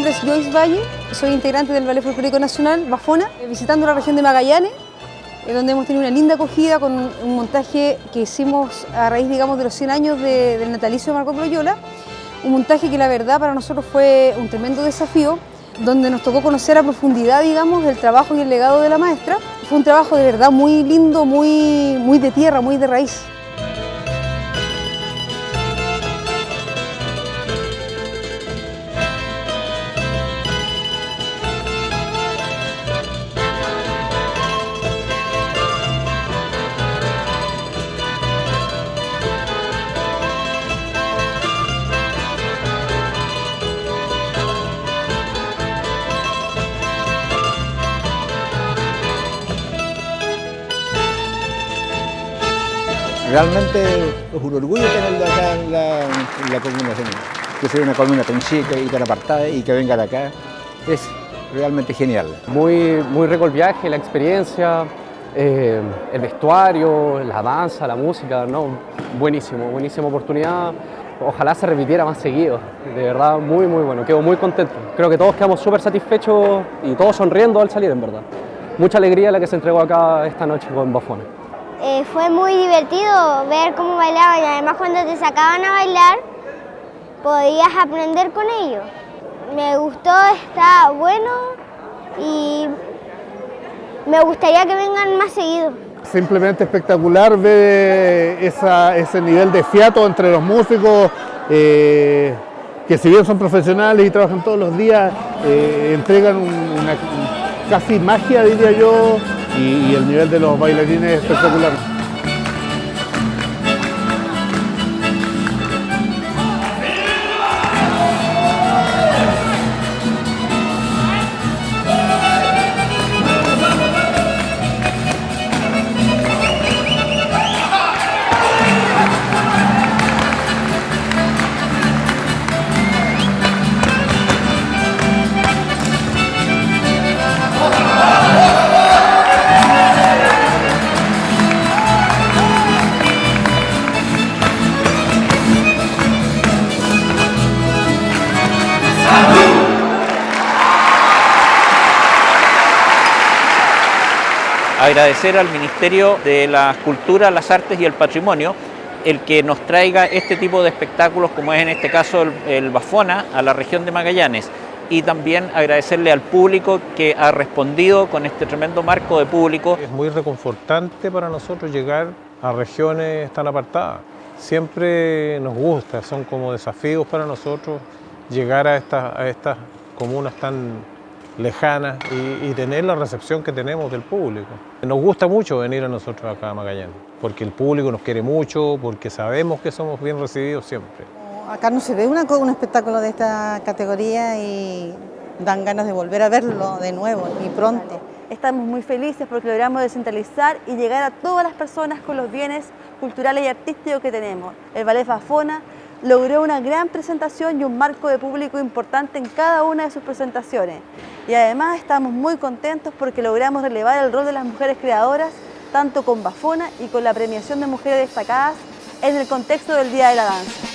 Nombre es Joyce Valle, soy integrante del Ballet Folclórico Nacional, Bafona, visitando la región de Magallanes, eh, donde hemos tenido una linda acogida con un montaje que hicimos a raíz, digamos, de los 100 años de- del natalicio de Marco Loyola, un montaje que la verdad para nosotros fue un tremendo desafío, donde nos tocó conocer a profundidad, digamos, el trabajo y el legado de la maestra. Fue un trabajo de verdad muy lindo, muy, muy de tierra, muy de raíz. Realmente es un orgullo tenerlo acá en la, en la comuna. Que sea una comuna tan chica y tan apartada y que vengan acá es realmente genial. Muy, muy rico el viaje, la experiencia, eh, el vestuario, la danza, la música, ¿no? Buenísimo, buenísima oportunidad. Ojalá se repitiera más seguido, de verdad muy muy bueno, quedo muy contento. Creo que todos quedamos súper satisfechos y todos sonriendo al salir en verdad. Mucha alegría la que se entregó acá esta noche con Bafona. Eh, fue muy divertido ver cómo bailaban y además cuando te sacaban a bailar podías aprender con ellos. Me gustó, está bueno y me gustaría que vengan más seguido. Simplemente espectacular ver esa- ese nivel de fiato entre los músicos, eh, que si bien son profesionales y trabajan todos los días, eh, entregan un- una casi magia, diría yo, y, el nivel de los bailarines es espectacular. Agradecer al Ministerio de la Cultura, las Artes y el Patrimonio el que nos traiga este tipo de espectáculos, como es en este caso el, el Bafona, a la región de Magallanes. Y también agradecerle al público que ha respondido con este tremendo marco de público. Es muy reconfortante para nosotros llegar a regiones tan apartadas. Siempre nos gusta, son como desafíos para nosotros llegar a estas, a estas comunas tan lejanas y, y tener la recepción que tenemos del público. Nos gusta mucho venir a nosotros acá a Magallanes, porque el público nos quiere mucho, porque sabemos que somos bien recibidos siempre. Acá no se ve una un espectáculo de esta categoría y dan ganas de volver a verlo de nuevo y pronto. Estamos muy felices porque logramos descentralizar y llegar a todas las personas con los bienes culturales y artísticos que tenemos. El Ballet Fafona logró una gran presentación y un marco de público importante en cada una de sus presentaciones. Y además estamos muy contentos porque logramos relevar el rol de las mujeres creadoras, tanto con Bafona y con la premiación de mujeres destacadas en el contexto del Día de la Danza.